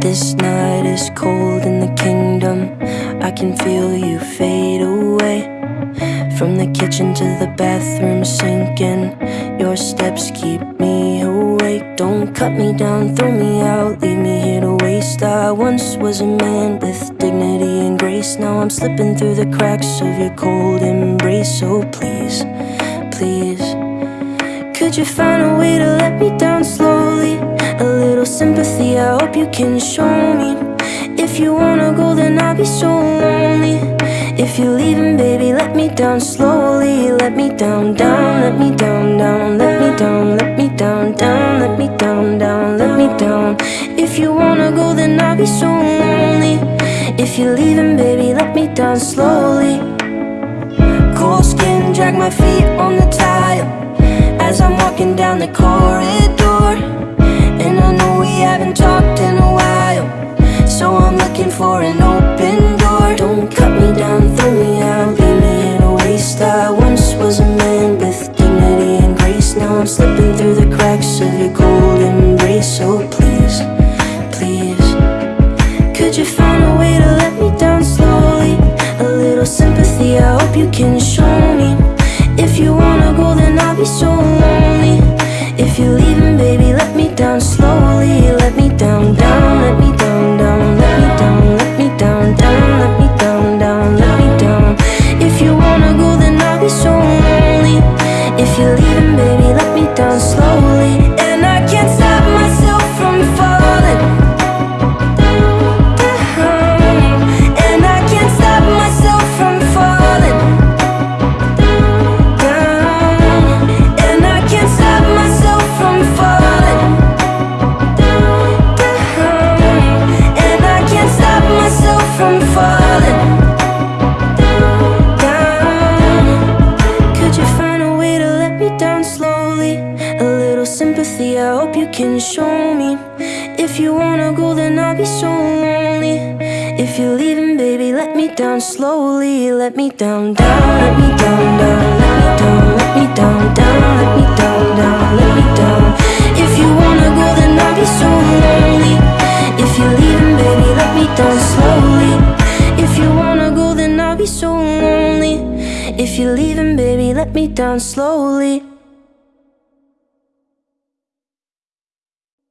This night is cold in the kingdom. I can feel you fade away. From the kitchen to the bathroom sinking. Your steps keep me awake. Don't cut me down, throw me out, leave me here to waste. I once was a man with dignity and grace. Now I'm slipping through the cracks of your cold embrace. So please, please. Could you find a way to let me down slowly? Little sympathy, I hope you can show me. If you wanna go, then I'll be so lonely. If you're leaving, baby, let me down slowly. Let me down, down, let me down, down, let me down, let me down, down, let me down, down, let me down. If you wanna go, then I'll be so lonely. If you're leaving, baby, let me down slowly. Cold skin, drag my feet on the tile as I'm walking down the corridor. You can show sympathy, I hope you can show me. If you wanna go, then I'll be so lonely. If you're leaving, baby, let me down slowly. Let me down, down, let me down, down Let me down, let me down, down Let me down, down, let me down. If you wanna go, then I'll be so lonely. If you're leaving, baby, let me down slowly. If you wanna go, then I'll be so lonely. If you're leaving, baby, let me down slowly